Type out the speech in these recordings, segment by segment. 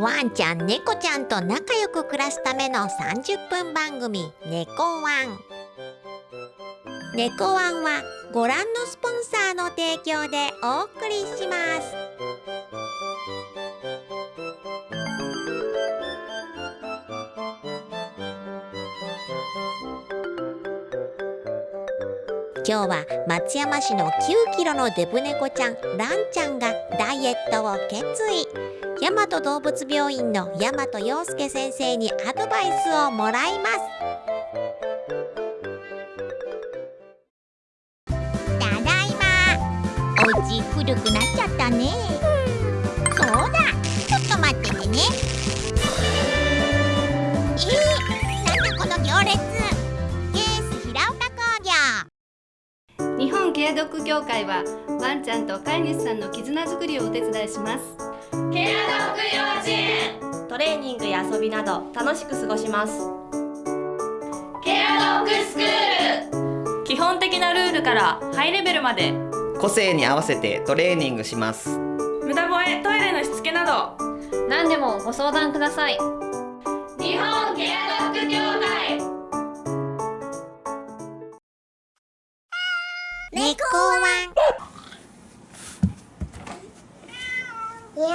ワンちゃん猫ちゃんと仲良く暮らすための30分番組「猫ワン」猫ワンはご覧のスポンサーの提供でお送りします。今日は松山市の9キロのデブ猫ちゃんランちゃんがダイエットを決意。大和動物病院の大和陽介先生にアドバイスをもらいます。ただいま。お家古くなっちゃったね。そうだ。ちょっと待っててね。えー、なんだこの行列。ケース平岡工業。日本ケアドッグ協会はワンちゃんと飼い主さんの絆づくりをお手伝いします。ケアドッグ幼稚園トレーニングや遊びなど楽しく過ごします。ケアドッグスクール。基本的なルールからハイレベルまで。個性に合わせてトレーニングします。無駄吠えトイレのしつけなど。何でもご相談ください。日本ケアドッグ協会。猫ワンこ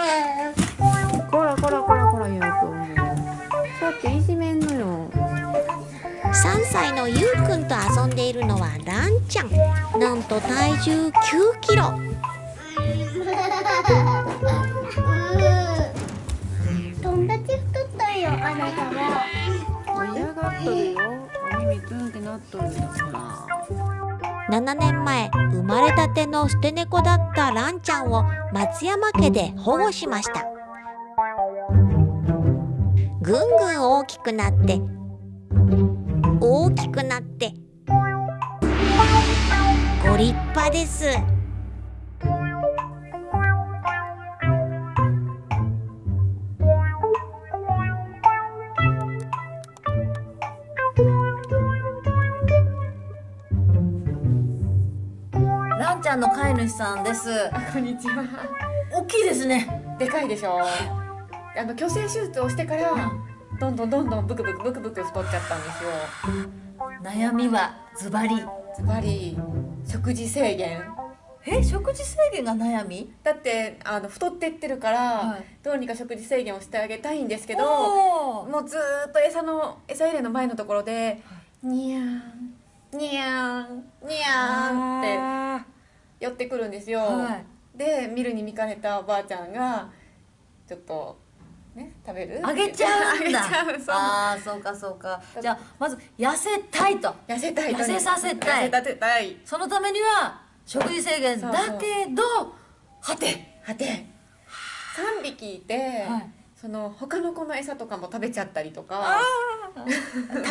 らこらこらこらゆうくんさっきいじめんのよ。3歳のゆうくんと遊んでいるのはランちゃん。なんと体重9キロ。友達太ったよあなたは嫌がっとるよお耳ツンってなっとるよほら7年前生まれたての捨て猫だったランちゃんを松山家で保護しました。ぐんぐん大きくなって大きくなってご立派です。ラの飼い主さんです。こんにちは。大きいですね。でかいでしょ。あの虚勢手術をしてからどんどんどんどんブクブクブクブク太っちゃったんですよ。悩みはズバリ。ズバリ食事制限。え食事制限が悩み？だってあの太ってってるから、はい、どうにか食事制限をしてあげたいんですけどもうずっと餌の餌入れの前のところで「にゃんにゃんにゃん」って寄ってくるんですよ、はい、で見るに見かねたおばあちゃんがちょっとね食べる？あげちゃうんだ。ああそうかそうか。じゃあまず痩せたいと。痩せたい痩せさせたい。痩せたい。そのためには食事制限だけどはて。はて。3匹いて、はい、その他の子の餌とかも食べちゃったりとか。食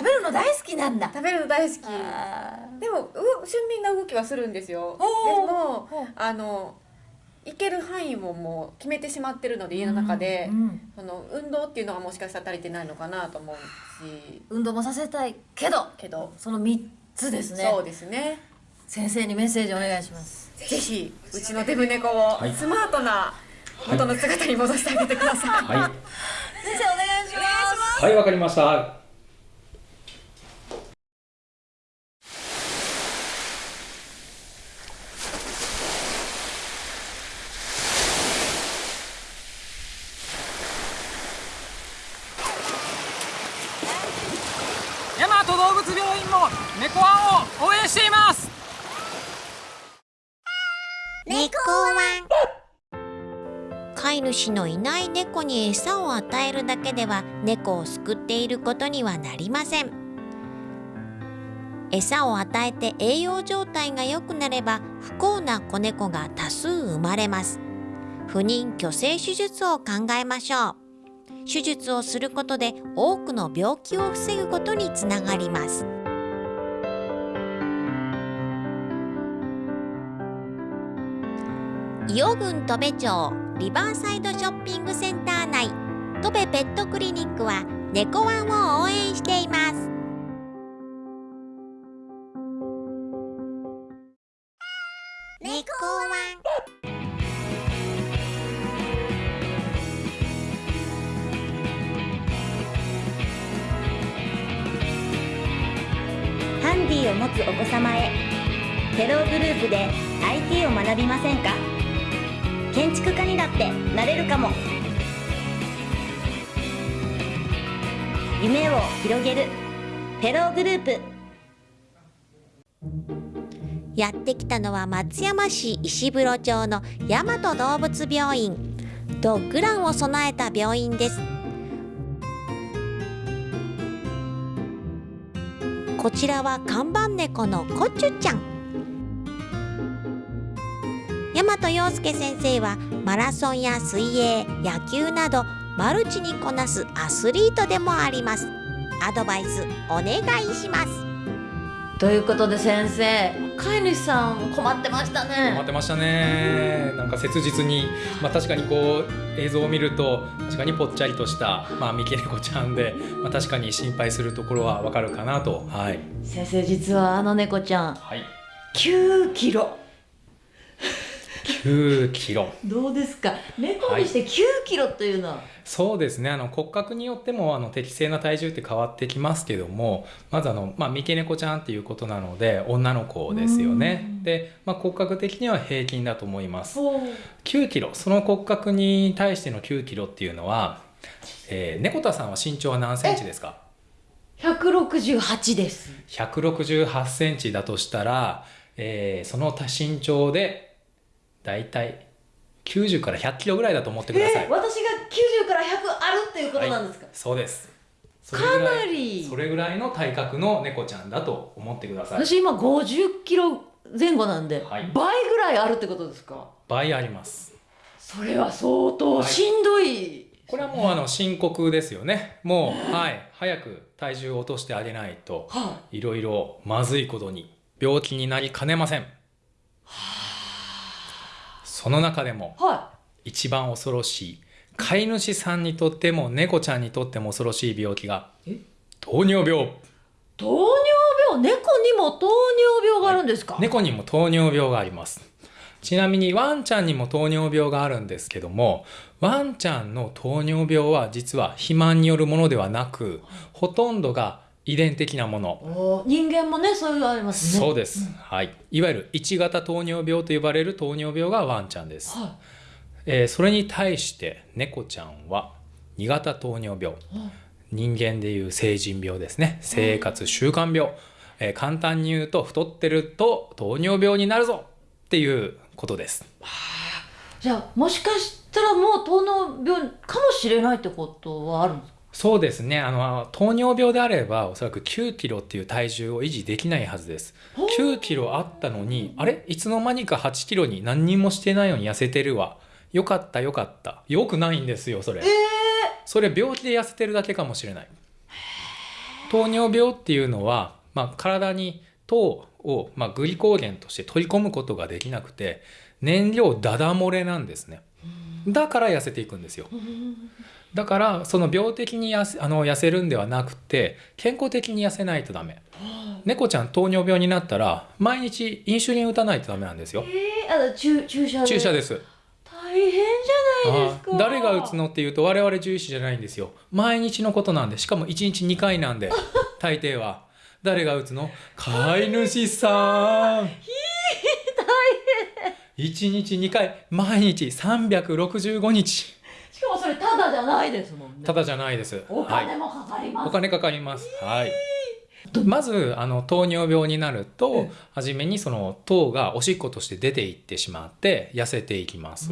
べるの大好きなんだ。食べるの大好き。でも俊敏な動きはするんですよ。でもあの行ける範囲ももう決めてしまってるので家の中で、うん。うん、その運動っていうのはもしかしたら足りてないのかなと思うし。運動もさせたいけど。けど。その3つですね。そうですね。先生にメッセージお願いします。ぜひうちのデブ猫をスマートな元の姿に戻してあげてください、はい、先生お願いします。はいわかりました猫ワンを応援しています猫ワン飼い主のいない猫に餌を与えるだけでは猫を救っていることにはなりません。餌を与えて栄養状態が良くなれば不幸な子猫が多数生まれます。不妊去勢手術を考えましょう。手術をすることで多くの病気を防ぐことにつながります。伊予郡戸部町リバーサイドショッピングセンター内。戸部ペットクリニックは猫ワンを応援しています。ってなれるかも。夢を広げる。テログループ。やってきたのは松山市石風呂町の大和動物病院。ドッグランを備えた病院です。こちらは看板猫のコチュちゃん。大和陽介先生はマラソンや水泳野球などマルチにこなすアスリートでもあります。アドバイスお願いします。ということで先生飼い主さん困ってましたね。困ってましたね。なんか切実に、まあ、確かにこう映像を見ると確かにぽっちゃりとした、まあ、三毛猫ちゃんで、まあ、確かに心配するところはわかるかなと。はい。先生実はあの猫ちゃんはい。9キロ9キロ。どうですか？猫にして9キロというのは、そうですね。あの骨格によってもあの適正な体重って変わってきますけどもまずあの、まあ、三毛猫ちゃんっていうことなので女の子ですよね。で、まあ、骨格的には平均だと思います。9キロ。その骨格に対しての9キロっていうのは、えー、猫田さんは身長は何センチですか？168です。168センチだとしたら、えーその身長でだいたい90から100キロぐらいだと思ってください、えー私が90から100あるっていうことなんですか、そうです。かなり。それぐらいの体格の猫ちゃんだと思ってください。私今50キロ前後なんで、倍ぐらいあるってことですか？倍あります。それは相当しんどい、これはもうあの深刻ですよね。もうはい。早く体重を落としてあげないといろいろまずいことに病気になりかねませんその中でもは一番恐ろしい飼い主さんにとっても猫ちゃんにとっても恐ろしい病気が糖尿病。糖尿病？猫にも糖尿病があるんですか、猫にも糖尿病があります。ちなみにワンちゃんにも糖尿病があるんですけどもワンちゃんの糖尿病は実は肥満によるものではなくほとんどが遺伝的なもの。お人間もねそういうのありますね。そうです、はい。いわゆる1型糖尿病と呼ばれる糖尿病がワンちゃんです、はえーそれに対して猫ちゃんは2型糖尿病。人間でいう成人病ですね。生活習慣病、えー簡単に言うと太ってると糖尿病になるぞ。っていうことです。じゃあもしかしたらもう糖尿病かもしれないってことはあるんですか？そうですね。あの糖尿病であればおそらく9キロっていう体重を維持できないはずです。9キロあったのにあれ？いつの間にか8キロに何にもしてないのに痩せてるわ。よかったよかった。よくないんですよそれ、それ病気で痩せてるだけかもしれない。糖尿病っていうのは、まあ、体に糖を、まあ、グリコーゲンとして取り込むことができなくて燃料ダダ漏れなんですね。だから痩せていくんですよだからその病的に痩せあの痩せるんではなくて健康的に痩せないとダメ。猫ちゃん糖尿病になったら毎日インシュリン打たないとダメなんですよ。えー、あの注注射で。注射です。大変じゃないですか。あ誰が打つのっていうと我々獣医師じゃないんですよ。毎日のことなんでしかも1日2回なんで 大抵は。誰が打つの？飼い主さん。1日2回毎日365日しかもそれただじゃないですもんね。ただじゃないです。おはい金もかかります、お金かかります。はい。まずあの糖尿病になると、初めにその糖がおしっことして出ていってしまって痩せていきます。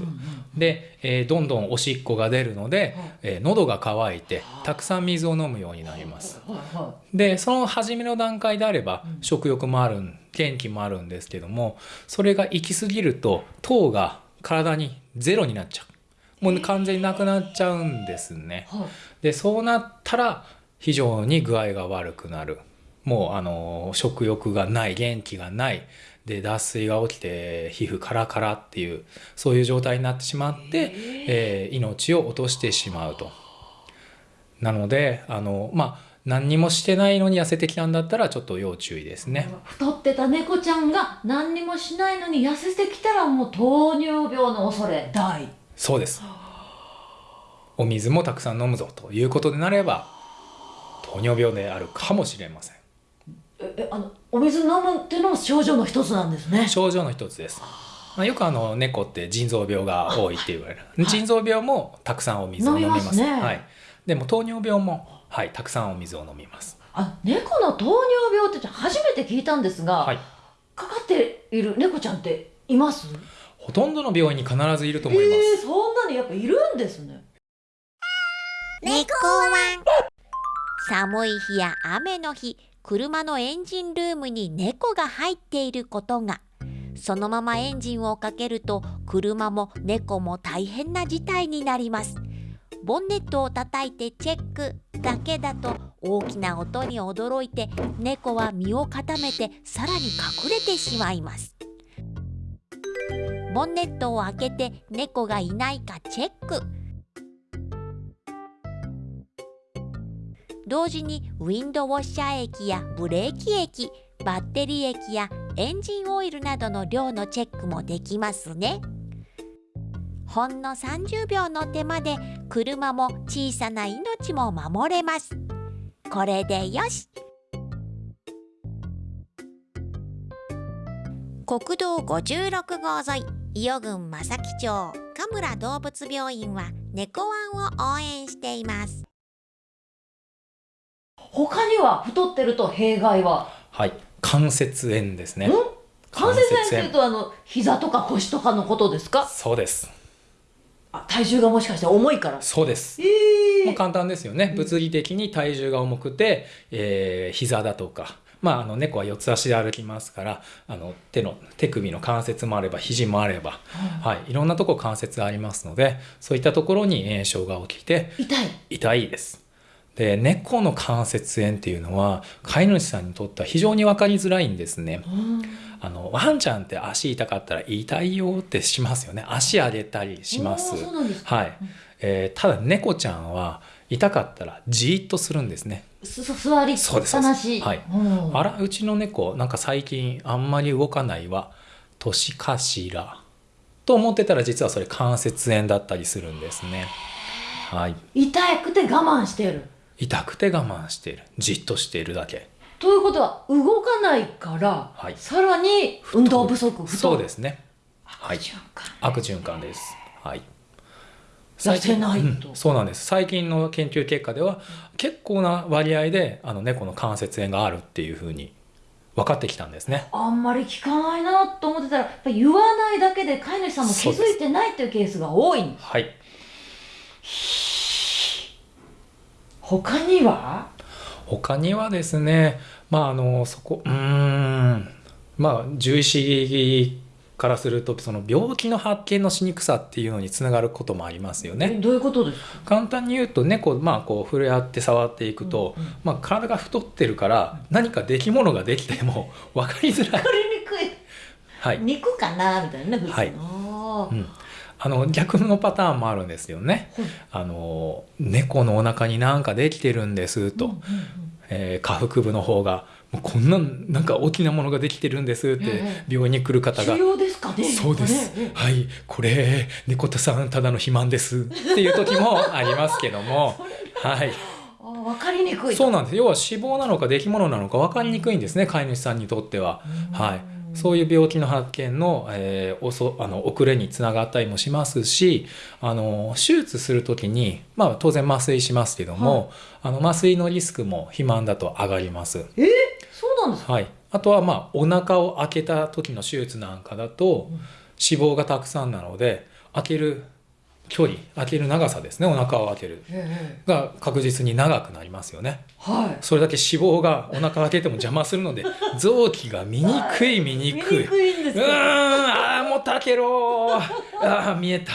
で、えーどんどんおしっこが出るので、えー喉が渇いてたくさん水を飲むようになります。でその初めの段階であれば食欲もあるん元気もあるんですけどもそれが行き過ぎると糖が体にゼロになっちゃうもう完全になくなっちゃうんですね。でそうなったら非常に具合が悪くなるもうあの食欲がない元気がないで脱水が起きて皮膚カラカラっていうそういう状態になってしまって、えー命を落としてしまうと。なのであのまあ何にもしてないのに痩せてきたんだったらちょっと要注意ですね。太ってた猫ちゃんが何にもしないのに痩せてきたらもう糖尿病の恐れ大そうです。お水もたくさん飲むぞということになれば糖尿病であるかもしれません。えええあのお水飲むっていうのも症状の一つなんですね。症状の一つです。まあ、よくあの猫って腎臓病が多いって言われる。腎臓病もたくさんお水を飲みます。飲みますね。はい、でも糖尿病も、はい、たくさんお水を飲みます。あ猫の糖尿病って初めて聞いたんですが、はい。かかっている猫ちゃんっています？ほとんどの病院に必ずいると思います、えー、そんなにやっぱいるんですね。猫ワン。寒い日や雨の日車のエンジンルームに猫が入っていることが。そのままエンジンをかけると車も猫も大変な事態になります。ボンネットを叩いてチェックだけだと大きな音に驚いて猫は身を固めてさらに隠れてしまいますボンネットを開けて猫がいないかチェック。同時にウィンドウォッシャー液やブレーキ液バッテリー液やエンジンオイルなどの量のチェックもできますね。ほんの30秒の手間で車も小さな命も守れます。これでよし。国道56号沿い伊予郡正木町神村動物病院は猫ワンを応援しています。他には太ってると弊害は？はい関節炎ですね。関節炎っていうとあの膝とか腰とかのことですか？そうです。あ体重がもしかして重いから。そうです、えー、もう簡単ですよね。物理的に体重が重くて、えー、膝だとかまあ、あの猫は四つ足で歩きますからあの手の手首の関節もあれば肘もあれば、はい、はい、いろんなとこ関節がありますのでそういったところに炎症が起きて痛い痛いです。で猫の関節炎っていうのは飼い主さんにとっては非常に分かりづらいんですね。あのワンちゃんって足痛かったら痛いよってしますよね足上げたりします。はい、えー、ただ猫ちゃんは痛かったらじーっとするんですね。座りっぱなし。はい。あらうちの猫なんか最近あんまり動かないわ年かしらと思ってたら実はそれ関節炎だったりするんですね。はい。痛くて我慢してる。痛くて我慢しているじっとしているだけ。ということは動かないから、はい、さらに運動不足そうですね。はい。悪循環です。はい。痩せないと、うん、そうなんです。最近の研究結果では結構な割合であの猫の関節炎があるっていうふうに分かってきたんですね。あんまり聞かないなと思ってたらやっぱ言わないだけで飼い主さんも気づいてないっていうケースが多い。はい。他には？他にはですねまああのそこうん。まあ獣医師からするとその病気の発見のしにくさっていうのにつながることもありますよね。どういうことですか？簡単に言うと猫、まあ、こう触れ合って触っていくと、うんうん、まあ、体が太ってるから何か出来物ができても 分かりづらい。分かりにくい、はい、肉かな？みたいなねはい、うん、あの逆のパターンもあるんですよね。あの猫のお腹に何かできてるんですと、うんうんうん、えー、下腹部の方がもうこんななんか大きなものができてるんですって病院に来る方が「ね、そうです、ね、はい。これ猫田さんただの肥満です」っていう時も ありますけども。はい。分かりにくいそうなんです。要は脂肪なのか出来物なのか分かりにくいんですね飼い主さんにとっては。はい。そういう病気の発見の,、えー、おそあの遅れにつながったりもしますしあの手術する時に、まあ、当然麻酔しますけども、はい、あの麻酔のリスクも肥満だと上がります。え？ー、そうなんですはい、あとはまあお腹を開けた時の手術なんかだと、うん、脂肪がたくさんなので開ける距離開ける長さですねお腹を開ける。が確実に長くなりますよね、はい、それだけ脂肪がお腹開けても邪魔するので 臓器が見にくい見にくい。うんああもう開けろああ見えた。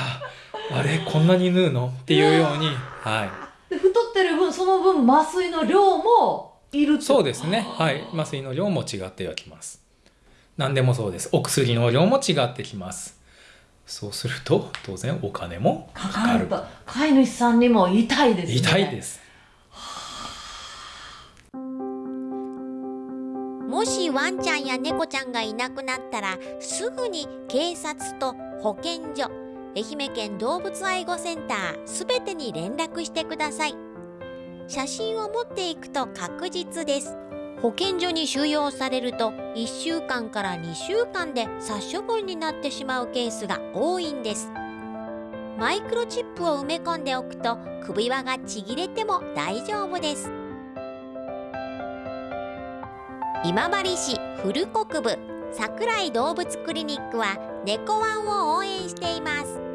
あれこんなに縫うの？っていうようにはい。で太ってる分その分麻酔の量もいるそうですね。はい。麻酔の量も違ってはきます。何でもそうです。お薬の量も違ってきます。そうすると当然お金もかかる。飼い主さんにも痛いですね。痛いです。もしワンちゃんや猫ちゃんがいなくなったらすぐに警察と保健所愛媛県動物愛護センターすべてに連絡してください写真を持っていくと確実です。保健所に収容されると1週間から2週間で殺処分になってしまうケースが多いんです。マイクロチップを埋め込んでおくと首輪がちぎれても大丈夫です。今治市古国部桜井動物クリニックは猫ワンを応援しています。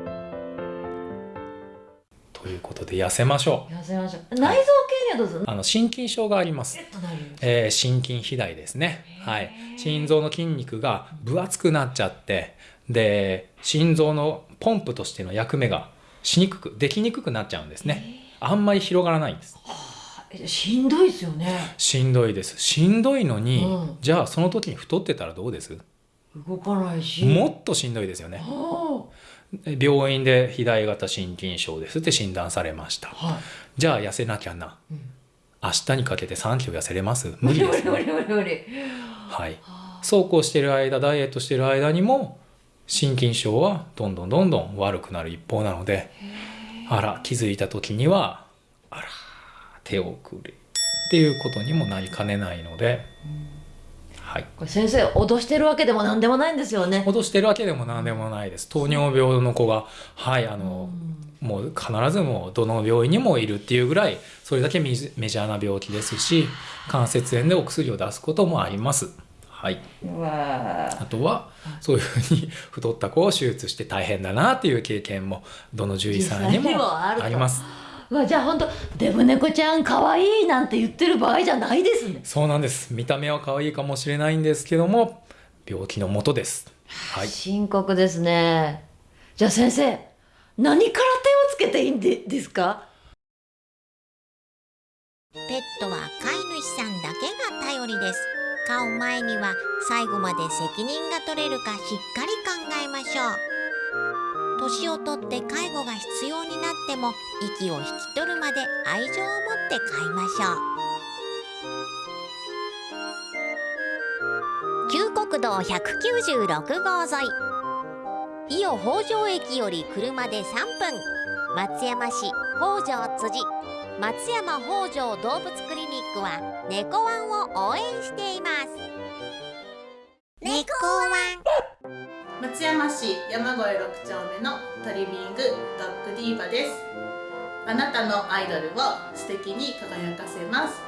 ということで痩せましょう。痩せましょう。内臓系にはどうするあの心筋症があります、えー、心筋肥大ですね。はい。心臓の筋肉が分厚くなっちゃってで心臓のポンプとしての役目がしにくくできにくくなっちゃうんですね。あんまり広がらないんです。しんどいですよね。しんどいです。しんどいのに、うん、じゃあその時に太ってたらどうです？動かないし。もっとしんどいですよね病院で肥大型心筋症ですって診断されました、はい、じゃあ痩せなきゃな、うん、明日にかけて3キロ痩せれます？無理です。無理無理無理はい。そうこうしてる間ダイエットしてる間にも心筋症はどんどんどんどん悪くなる一方なのであら気づいた時にはあら手遅れっていうことにもなりかねないので、はい、これ先生脅してるわけでも何でもないんですよね。脅してるわけでも何でもないです。糖尿病の子がはいあの、もう必ずもうどの病院にもいるっていうぐらいそれだけメジャーな病気ですし関節炎でお薬を出すこともあります。はい、あとはそういうふうに太った子を手術して大変だなっていう経験もどの獣医さんにもあります。わじゃあ本当デブ猫ちゃん可愛いなんて言ってる場合じゃないですね。そうなんです。見た目は可愛いかもしれないんですけども病気のもとです。はい。深刻ですね。じゃあ先生何から手をつけていいんでですか？ペットは飼い主さんだけが頼りです。飼う前には最後まで責任が取れるかしっかり考えましょう年をとって介護が必要になっても息を引き取るまで愛情を持って飼いましょう。旧国道196号沿い。伊予北条駅より車で3分。松山市北条辻。松山北条動物クリニックは猫ワンを応援しています。猫ワン。松山市山越6丁目のトリミングドッグディーバです。あなたのアイドルを素敵に輝かせます。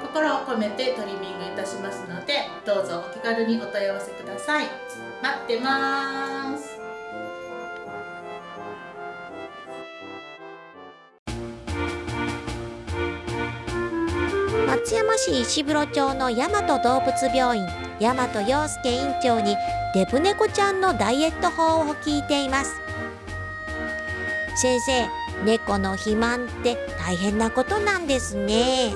心を込めてトリミングいたしますのでどうぞお気軽にお問い合わせください。待ってます。市石風呂町の大和動物病院大和洋介院長にデブ猫ちゃんのダイエット法を聞いています。先生猫の肥満って大変なことなんですね。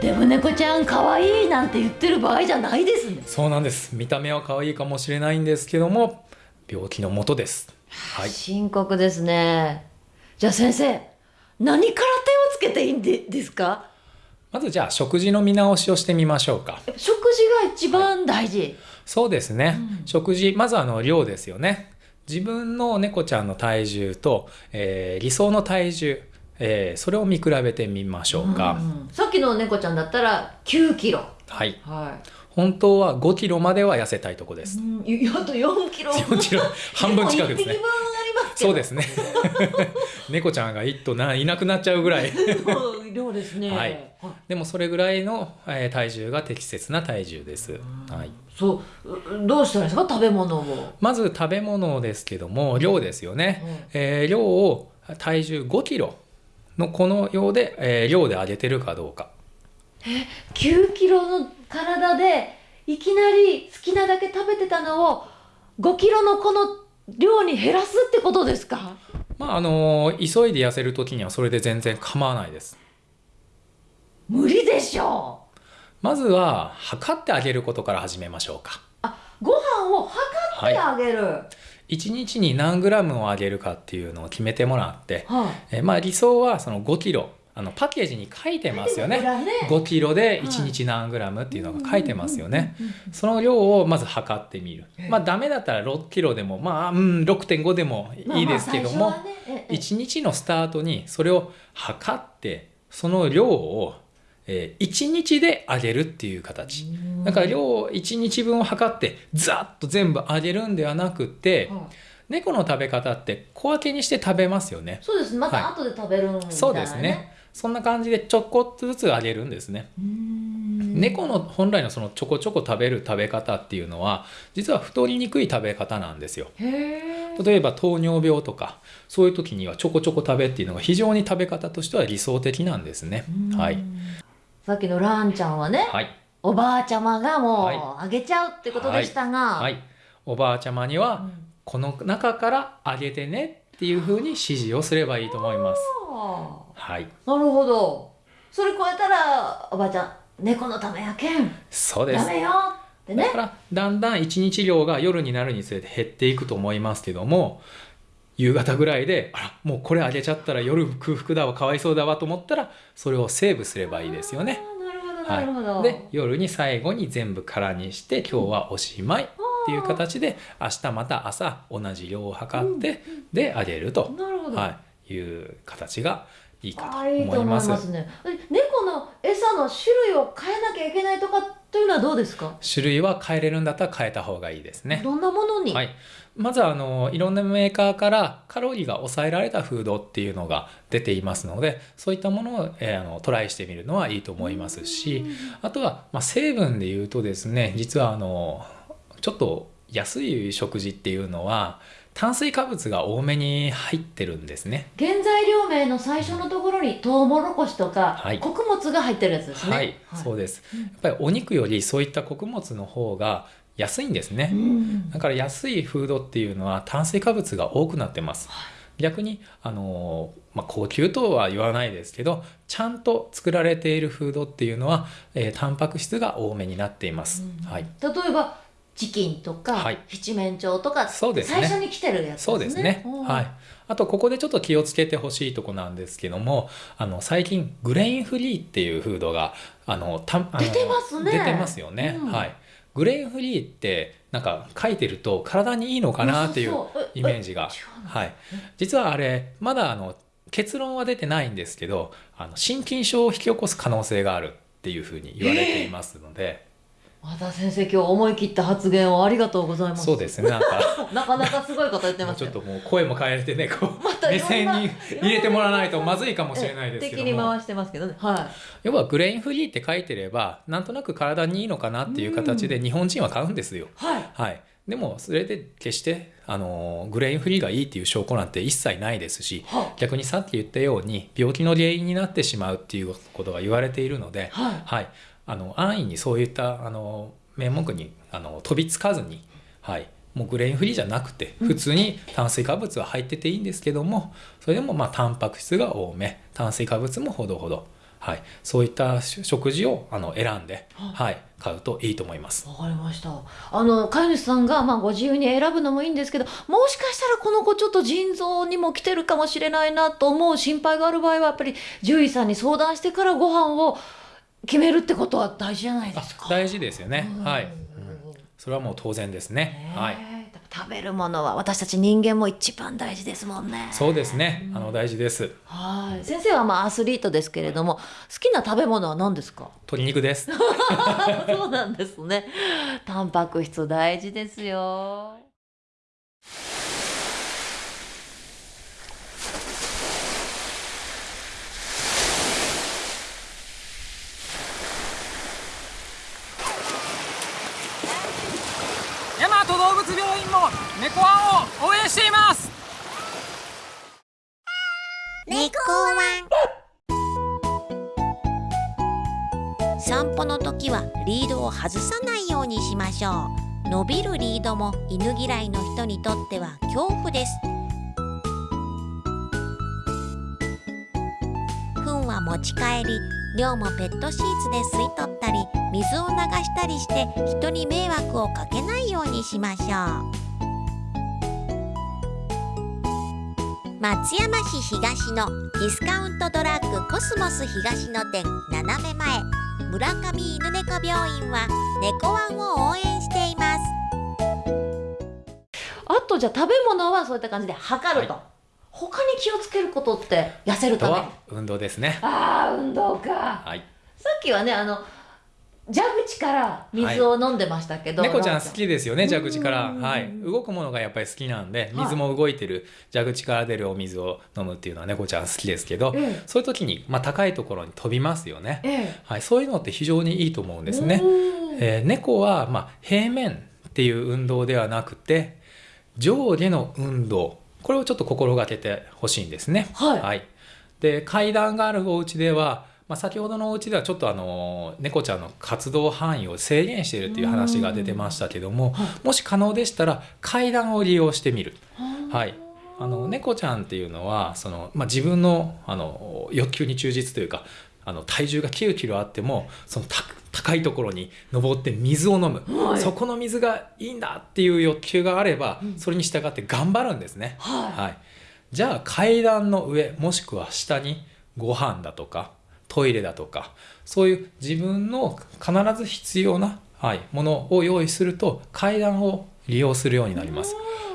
デブ猫ちゃん可愛いなんて言ってる場合じゃないですね。そうなんです。見た目は可愛いかもしれないんですけども病気のもとです。はい。深刻ですね。じゃあ先生何から手をつけていいんでですか？まずじゃあ食事の見直しをしてみましょうか。食事が一番大事、はい、そうですね、うん、食事まずあの量ですよね。自分の猫ちゃんの体重と、えー、理想の体重えー、それを見比べてみましょうか、うんさっきの猫ちゃんだったら9キロ。はい、はい、本当は5キロまでは痩せたいとこです、うん、あと4キロ。4キロ。半分近くですねそうですね。猫ちゃんが一頭ないなくなっちゃうぐらい。量ですね、はい、でもそれぐらいの、えー、体重が適切な体重です、はい、そう。どうしたらいいですか？食べ物を。まず食べ物ですけども量ですよね、うん、えー、量を体重5キロのこのようで、えー、量で上げてるかどうか。え9キロの体でいきなり好きなだけ食べてたのを5キロのこの量に減らすってことですか？まああの急いで痩せる時にはそれで全然構わないです。無理でしょ！うまずは測ってあげることから始めましょうか。あご飯を測ってあげる、はい、1日に何グラムをあげるかっていうのを決めてもらって、はい、えまあ理想はその5キロあのパッケージに書いてますよね。ね。5キロで1日何グラムっていうのが書いてますよね。その量をまず測ってみる。まあダメだったら6キロでもまあ、うん、6.5でもいいですけども、まあね、1日のスタートにそれを測ってその量をえー、1日であげるっていう形。だから量1日分を測ってザッと全部あげるんではなくて、猫の食べ方って小分けにして食べますよね。そうです。また後で食べるみたいな、ね。そうですねそんな感じでちょこっとずつあげるんですね。猫の本来のそのちょこちょこ食べる食べ方っていうのは実は太りにくい食べ方なんですよ。例えば糖尿病とかそういう時にはちょこちょこ食べっていうのが非常に食べ方としては理想的なんですね。はい。さっきのランちゃんはね、はい、おばあちゃまがもうあげちゃうってことでしたが、はい。はい、おばあちゃまにはこの中からあげてねっていうふうに指示をすればいいと思います。はい。なるほど。それ超えたらおばあちゃん猫のためやけん。そうです。ダメよってね。だからだんだん一日量が夜になるにつれて減っていくと思いますけども。夕方ぐらいであらもうこれあげちゃったら夜空腹だわかわいそうだわと思ったらそれをセーブすればいいですよね。なるほど、はい、で夜に最後に全部空にして今日はおしまいっていう形で明日また朝同じ量を測って、であげると、はい、いう形がいいかと思います。いいと思いますね。猫の餌の種類を変えなきゃいけないとかというのはどうですか？種類は変えれるんだったら変えた方がいいですね。どんなものに、はい、まずはあのいろんなメーカーからカロリーが抑えられたフードっていうのが出ていますのでそういったものを、えー、あのトライしてみるのはいいと思いますしあとは、まあ、成分で言うとですね実はあのちょっと安い食事っていうのは炭水化物が多めに入ってるんですね。原材料名の最初のところにトウモロコシとか、はい、穀物が入ってるやつですね。はい、はい、そうです。やっぱりお肉よりそういった穀物の方が安いんですね、うん、だから安いフードっていうのは炭水化物が多くなってます、はい、逆にあの、まあ、高級とは言わないですけどちゃんと作られているフードっていうのは、えー、タンパク質が多めになっています、うん、はい、例えばチキンとか、はい、七面鳥とかそうです、ね、最初に来てるやつですね。そうですね。はい。あとここでちょっと気をつけてほしいとこなんですけども、あの最近グレインフリーっていうフードがあのたあの出てますね。出てますよね。うん、はい。グレインフリーってなんか書いてると体にいいのかなっていうイメージが、はい。実はあれまだあの結論は出てないんですけど、あの心筋症を引き起こす可能性があるっていうふうに言われていますので。和田先生今日思い切った発言をありがとうございます。そうですね。なんか なかなかすごいこと言ってますちょっともう声も変えてね、こう、ま、目線に入れてもらわないとまずいかもしれないですけど敵に回してますけどね。はい。要はグレインフリーって書いてれば、なんとなく体にいいのかなっていう形で日本人は買うんですよ。はい。はい。でもそれで決してあのグレインフリーがいいっていう証拠なんて一切ないですし、逆にさっき言ったように病気の原因になってしまうっていうことが言われているので、はい、はい、あの安易にそういったあの名目にあの飛びつかずに、はい、もうグレインフリーじゃなくて普通に炭水化物は入ってていいんですけどもそれでもまあタンパク質が多め炭水化物もほどほど、はい、そういった食事をあの選んで、はい、買うといいと思います。わかりました。あの飼い主さんがまあご自由に選ぶのもいいんですけど、もしかしたらこの子ちょっと腎臓にも来てるかもしれないなと思う心配がある場合はやっぱり獣医さんに相談してからご飯を決めるってことは大事じゃないですか。大事ですよね。はい、うん。それはもう当然ですね。はい。食べるものは私たち人間も一番大事ですもんね。そうですね。あの大事です。はい。先生はまあアスリートですけれども、好きな食べ物は何ですか？鶏肉です。そうなんですね。タンパク質大事ですよ。大和動物病院も猫ワンを応援しています猫ワン散歩の時はリードを外さないようにしましょう。伸びるリードも犬嫌いの人にとっては恐怖です。糞は持ち帰り量もペットシーツで吸い取ったり水を流したりして人に迷惑をかけないようにしましょう。松山市東のディスカウントドラッグコスモス東の店斜め前村上犬猫病院は猫ワンを応援しています。あとじゃあ食べ物はそういった感じで測ると、はい、他に気をつけることって痩せるため。運動ですね。ああ運動か。はい。さっきはねあの蛇口から水を飲んでましたけど、猫ちゃん好きですよね蛇口から、はい、動くものがやっぱり好きなんで水も動いてる。蛇口から出るお水を飲むっていうのは猫ちゃん好きですけど、ええ。そういう時に、まあ、高いところに飛びますよね、ええ。はい、そういうのって非常にいいと思うんですね。えー猫は、まあ、平面っていう運動ではなくて上下の運動。これをちょっと心がけてほしいんですね。はい。で階段があるお家では、まあ、先ほどのお家ではちょっとあの猫ちゃんの活動範囲を制限しているっていう話が出てましたけどももし可能でしたら階段を利用してみる。はい。あの猫ちゃんっていうのはその、まあ、自分のあの欲求に忠実というかあの体重が9キロあってもそのた高いところに登って水を飲む、はい。そこの水がいいんだっていう欲求があれば、それに従って頑張るんですね。はい。じゃあ階段の上もしくは下にご飯だとかトイレだとかそういう自分の必ず必要な、はい、ものを用意すると階段を利用するようになります。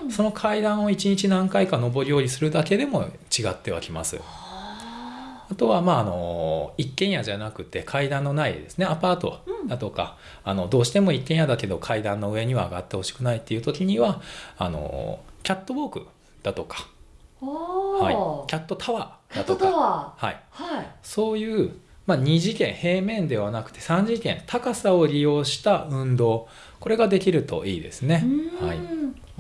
その階段を1日何回か上り下りするだけでも違ってはきます。あ。とはまああの一軒家じゃなくて階段のないですねアパートだとか、あのどうしても一軒家だけど階段の上には上がってほしくないっていう時にはあのキャットウォークだとか、おはい。ー、キャットタワーだとか、はい、ーはい。そういう、まあ、2次元平面ではなくて3次元高さを利用した運動。これができるといいですね。はい。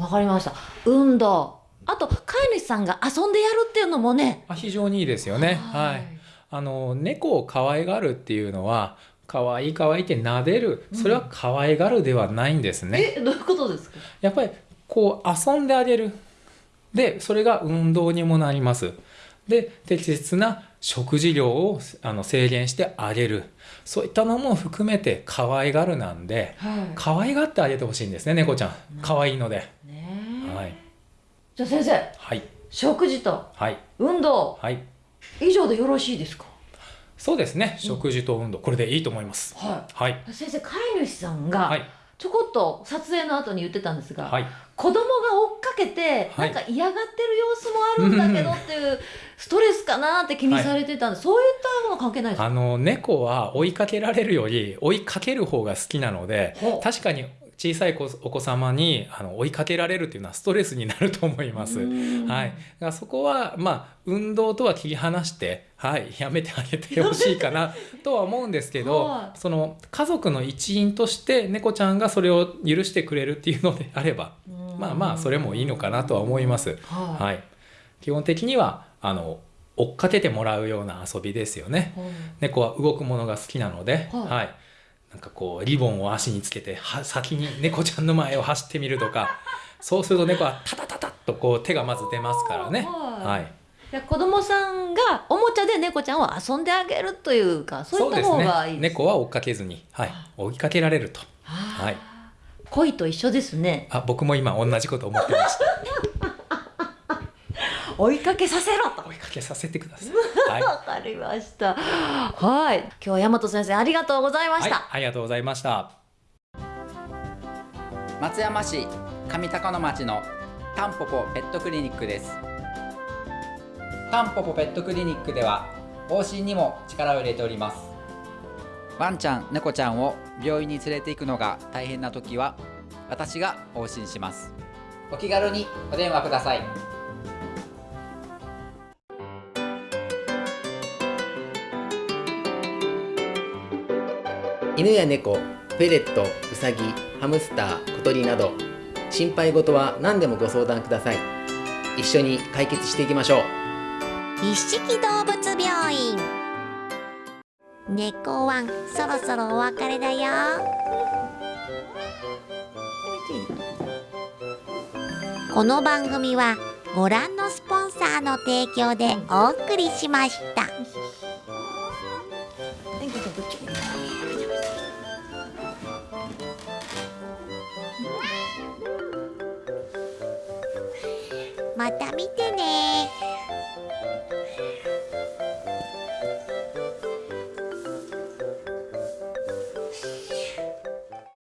わかりました。運動。あと飼い主さんが遊んでやるっていうのもね。あ非常にいいですよね。はい。あの猫を可愛がるっていうのは可愛い可愛いって撫でる。それは可愛がるではないんですね。えどういうことですか？やっぱりこう遊んであげる。でそれが運動にもなります。で適切な食事量をあの制限してあげる。そういったのも含めて可愛がるなんで、はい。可愛がってあげてほしいんですね猫ちゃん。可愛いので。はい。じゃあ先生はい。食事とはい。運動はい。以上でよろしいですか？そうですね。食事と運動。これでいいと思います。ははい。先生飼い主さんがはいちょこっと撮影の後に言ってたんですが、はい。子供が追っかけてはないんか嫌がってる様子もあるんだけどっていうストレスかなって気にされてたんで、そういったもの関係ないですか？あの猫は追いかけられるより追いかける方が好きなので確かに小さい子お子様にあの追いかけられるっていうのはストレスになると思います。はい、だからそこはまあ運動とは切り離して、はい、やめてあげてほしいかなとは思うんですけど、はその家族の一員として猫ちゃんがそれを許してくれるっていうのであればまあまあそれもいいのかなとは思います。はい。はい、基本的にはあの追っかけてもらうような遊びですよね。猫は動くものが好きなので、はい。はい、なんかこうリボンを足につけては先に猫ちゃんの前を走ってみるとか そうすると猫はタタタタッとこう手がまず出ますからね。はい。はい、いや子供さんがおもちゃで猫ちゃんを遊んであげるというかそういった方がいいです猫は追っかけずに、はい、追いかけられると。はい、恋と一緒ですね。あ僕も今同じこと思ってました。追いかけさせろと。追いかけさせてください。はい、わかりました。はい。今日は大和先生ありがとうございました、はい、ありがとうございました。松山市上高野町のタンポポペットクリニックです。タンポポペットクリニックでは往診にも力を入れております。ワンちゃん猫ちゃんを病院に連れて行くのが大変な時は私が往診します。お気軽にお電話ください犬や猫、フェレット、ウサギ、ハムスター、小鳥など心配事は何でもご相談ください。一緒に解決していきましょう。一色動物病院。猫ワンそろそろお別れだよ。この番組はご覧のスポンサーの提供でお送りしました。